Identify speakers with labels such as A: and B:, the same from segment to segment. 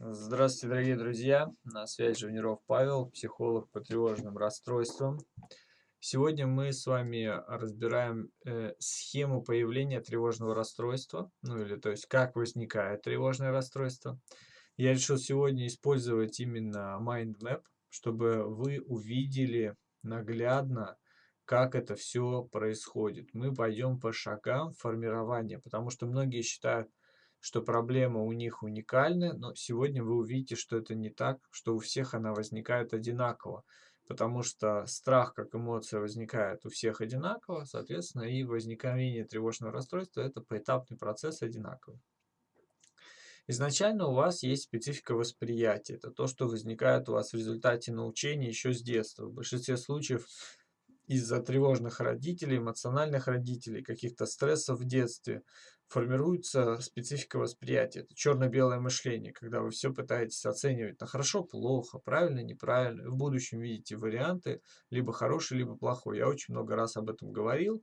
A: Здравствуйте, дорогие друзья! На связи Живниров Павел, психолог по тревожным расстройствам. Сегодня мы с вами разбираем э, схему появления тревожного расстройства, ну или то есть как возникает тревожное расстройство. Я решил сегодня использовать именно Mind Map, чтобы вы увидели наглядно, как это все происходит. Мы пойдем по шагам формирования, потому что многие считают, что проблема у них уникальна, но сегодня вы увидите, что это не так, что у всех она возникает одинаково. Потому что страх как эмоция возникает у всех одинаково, соответственно, и возникновение тревожного расстройства – это поэтапный процесс одинаковый. Изначально у вас есть специфика восприятия. Это то, что возникает у вас в результате научения еще с детства. В большинстве случаев из-за тревожных родителей, эмоциональных родителей, каких-то стрессов в детстве формируется специфика восприятия. Это черно-белое мышление, когда вы все пытаетесь оценивать на хорошо, плохо, правильно, неправильно. В будущем видите варианты, либо хороший, либо плохой. Я очень много раз об этом говорил.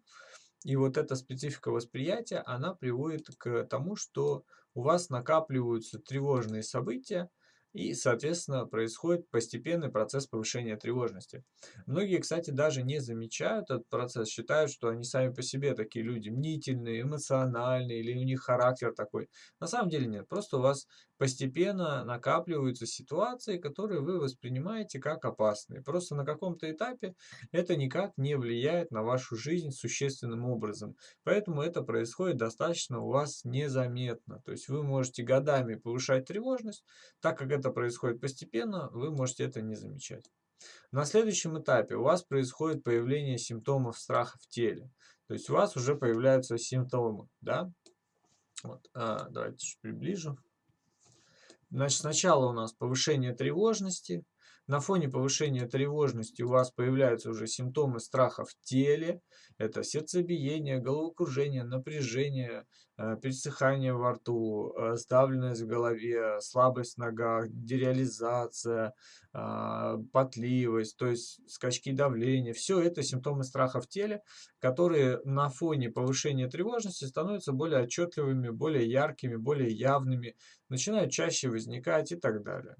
A: И вот эта специфика восприятия, она приводит к тому, что у вас накапливаются тревожные события, и, соответственно, происходит постепенный процесс повышения тревожности. Многие, кстати, даже не замечают этот процесс, считают, что они сами по себе такие люди мнительные, эмоциональные, или у них характер такой. На самом деле нет, просто у вас постепенно накапливаются ситуации, которые вы воспринимаете как опасные. Просто на каком-то этапе это никак не влияет на вашу жизнь существенным образом. Поэтому это происходит достаточно у вас незаметно. То есть вы можете годами повышать тревожность, так как это происходит постепенно, вы можете это не замечать. На следующем этапе у вас происходит появление симптомов страха в теле. То есть у вас уже появляются симптомы. Да? Вот, а, давайте чуть приближу. Значит, сначала у нас повышение тревожности. На фоне повышения тревожности у вас появляются уже симптомы страха в теле. Это сердцебиение, головокружение, напряжение, э, пересыхание во рту, э, сдавленность в голове, слабость в ногах, дереализация, а, потливость, то есть скачки давления. Все это симптомы страха в теле, которые на фоне повышения тревожности становятся более отчетливыми, более яркими, более явными, начинают чаще возникать и так далее.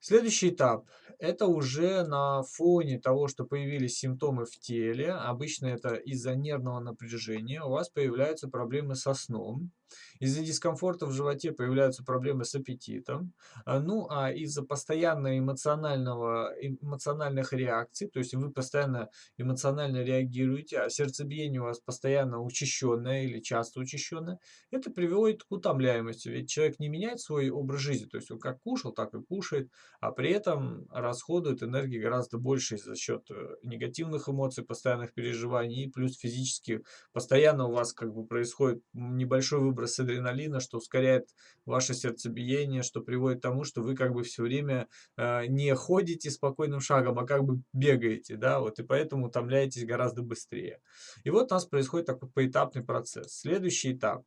A: Следующий этап – это уже на фоне того, что появились симптомы в теле, обычно это из-за нервного напряжения, у вас появляются проблемы со сном, из-за дискомфорта в животе появляются проблемы с аппетитом. А, ну, а из-за постоянно эмоционального, эмоциональных реакций, то есть вы постоянно эмоционально реагируете, а сердцебиение у вас постоянно учащенное или часто учащенное, это приводит к утомляемости. Ведь человек не меняет свой образ жизни, то есть он как кушал, так и кушает, а при этом расходует энергии гораздо больше за счет э, негативных эмоций, постоянных переживаний, плюс физически постоянно у вас как бы происходит небольшой выброс адреналина, что ускоряет ваше сердцебиение, что приводит к тому, что вы как бы все время э, не ходите спокойным шагом, а как бы бегаете, да, вот, и поэтому утомляетесь гораздо быстрее. И вот у нас происходит такой поэтапный процесс. Следующий этап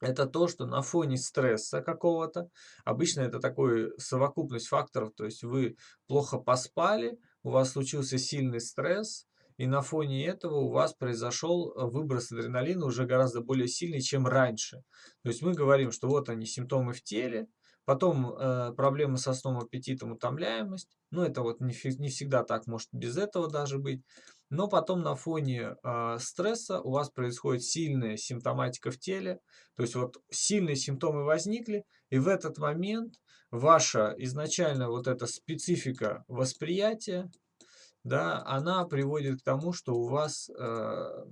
A: это то, что на фоне стресса какого-то, обычно это такой совокупность факторов, то есть вы плохо поспали, у вас случился сильный стресс, и на фоне этого у вас произошел э, выброс адреналина уже гораздо более сильный, чем раньше. То есть мы говорим, что вот они симптомы в теле, потом э, проблемы со сном, аппетитом, утомляемость. Ну, это вот не, не всегда так, может без этого даже быть. Но потом на фоне э, стресса у вас происходит сильная симптоматика в теле. То есть вот сильные симптомы возникли, и в этот момент ваша изначально вот эта специфика восприятия, да, она приводит к тому, что у вас э,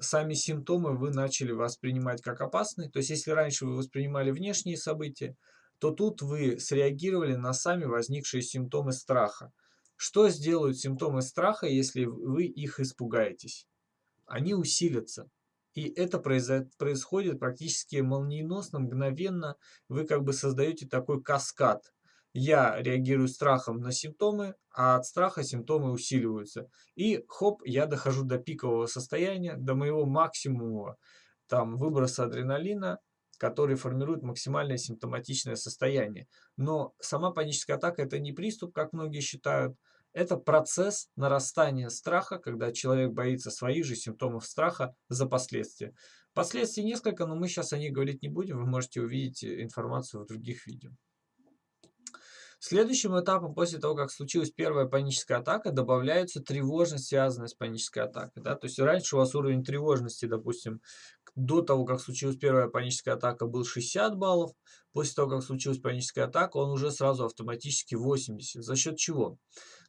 A: сами симптомы вы начали воспринимать как опасные. То есть, если раньше вы воспринимали внешние события, то тут вы среагировали на сами возникшие симптомы страха. Что сделают симптомы страха, если вы их испугаетесь? Они усилятся. И это происходит практически молниеносно, мгновенно. Вы как бы создаете такой каскад я реагирую страхом на симптомы, а от страха симптомы усиливаются. И хоп, я дохожу до пикового состояния, до моего максимума там, выброса адреналина, который формирует максимальное симптоматичное состояние. Но сама паническая атака – это не приступ, как многие считают, это процесс нарастания страха, когда человек боится своих же симптомов страха за последствия. Последствий несколько, но мы сейчас о них говорить не будем. Вы можете увидеть э, информацию в других видео. Следующим этапом после того, как случилась первая паническая атака, добавляется тревожность, связанная с панической атакой. Да? То есть раньше у вас уровень тревожности, допустим, до того, как случилась первая паническая атака, был 60 баллов. После того, как случилась паническая атака, он уже сразу автоматически 80. За счет чего?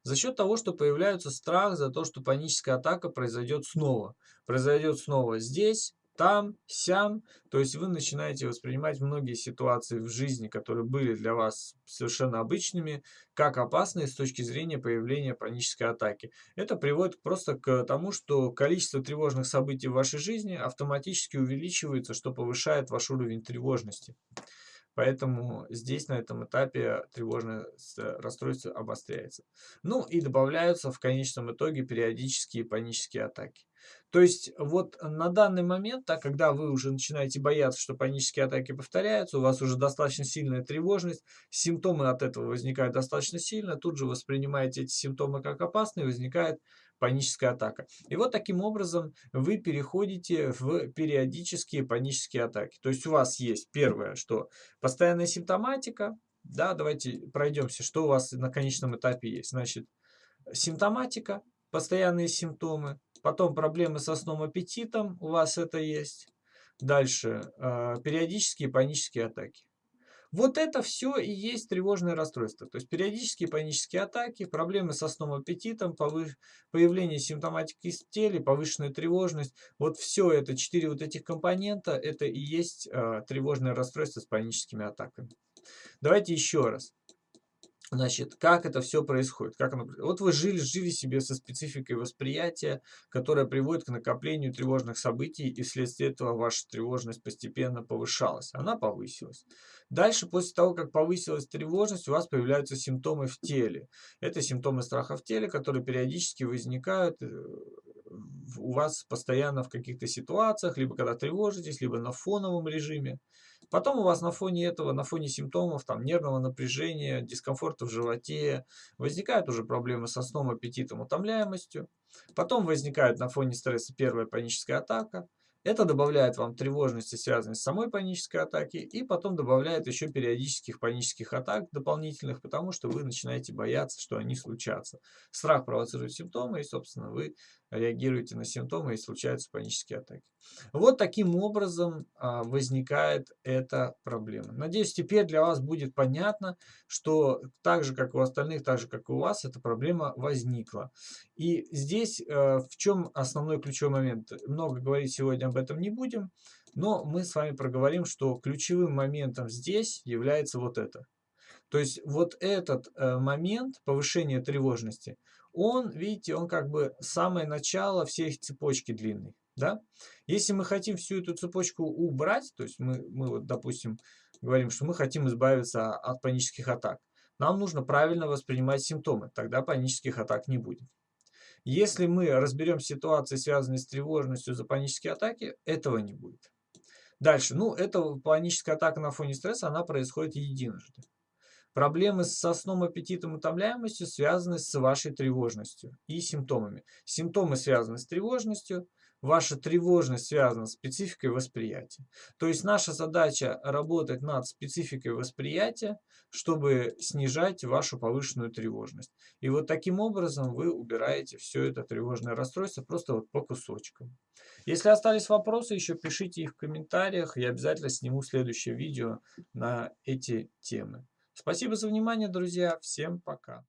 A: За счет того, что появляется страх за то, что паническая атака произойдет снова. Произойдет снова здесь, там, сям. То есть вы начинаете воспринимать многие ситуации в жизни, которые были для вас совершенно обычными, как опасные с точки зрения появления панической атаки. Это приводит просто к тому, что количество тревожных событий в вашей жизни автоматически увеличивается, что повышает ваш уровень тревожности. Поэтому здесь на этом этапе тревожное расстройство обостряется. Ну и добавляются в конечном итоге периодические панические атаки. То есть вот на данный момент, так, когда вы уже начинаете бояться, что панические атаки повторяются, у вас уже достаточно сильная тревожность, симптомы от этого возникают достаточно сильно, тут же воспринимаете эти симптомы как опасные, возникает паническая атака. И вот таким образом вы переходите в периодические панические атаки. То есть у вас есть первое, что постоянная симптоматика, да, давайте пройдемся, что у вас на конечном этапе есть. Значит, симптоматика, постоянные симптомы, потом проблемы со сном аппетитом, у вас это есть. Дальше, э, периодические панические атаки. Вот это все и есть тревожное расстройство. То есть периодические панические атаки, проблемы со сном аппетитом, повыш... появление симптоматики в теле, повышенная тревожность. Вот все это, четыре вот этих компонента, это и есть э, тревожное расстройство с паническими атаками. Давайте еще раз. Значит, как это все происходит? Как оно... Вот вы жили, жили себе со спецификой восприятия, которая приводит к накоплению тревожных событий, и вследствие этого ваша тревожность постепенно повышалась. Она повысилась. Дальше, после того, как повысилась тревожность, у вас появляются симптомы в теле. Это симптомы страха в теле, которые периодически возникают э, у вас постоянно в каких-то ситуациях, либо когда тревожитесь, либо на фоновом режиме. Потом у вас на фоне этого, на фоне симптомов там, нервного напряжения, дискомфорта в животе, возникают уже проблемы со сном, аппетитом, утомляемостью. Потом возникает на фоне стресса первая паническая атака. Это добавляет вам тревожности, связанной с самой панической атаки, и потом добавляет еще периодических панических атак дополнительных, потому что вы начинаете бояться, что они случатся. Страх провоцирует симптомы, и, собственно, вы реагируете на симптомы, и случаются панические атаки. Вот таким образом а, возникает эта проблема. Надеюсь, теперь для вас будет понятно, что так же, как у остальных, так же, как и у вас, эта проблема возникла. И здесь э, в чем основной ключевой момент? Много говорить сегодня об этом не будем, но мы с вами проговорим, что ключевым моментом здесь является вот это. То есть вот этот э, момент повышения тревожности – он, видите, он как бы самое начало всей цепочки длинной. Да? Если мы хотим всю эту цепочку убрать, то есть мы, мы вот, допустим, говорим, что мы хотим избавиться от панических атак, нам нужно правильно воспринимать симптомы, тогда панических атак не будет. Если мы разберем ситуации, связанные с тревожностью за панические атаки, этого не будет. Дальше, ну, эта паническая атака на фоне стресса, она происходит единожды. Проблемы со сном, аппетитом, утомляемостью связаны с вашей тревожностью и симптомами. Симптомы связаны с тревожностью, ваша тревожность связана с спецификой восприятия. То есть наша задача работать над спецификой восприятия, чтобы снижать вашу повышенную тревожность. И вот таким образом вы убираете все это тревожное расстройство просто вот по кусочкам. Если остались вопросы, еще пишите их в комментариях, я обязательно сниму следующее видео на эти темы. Спасибо за внимание, друзья. Всем пока.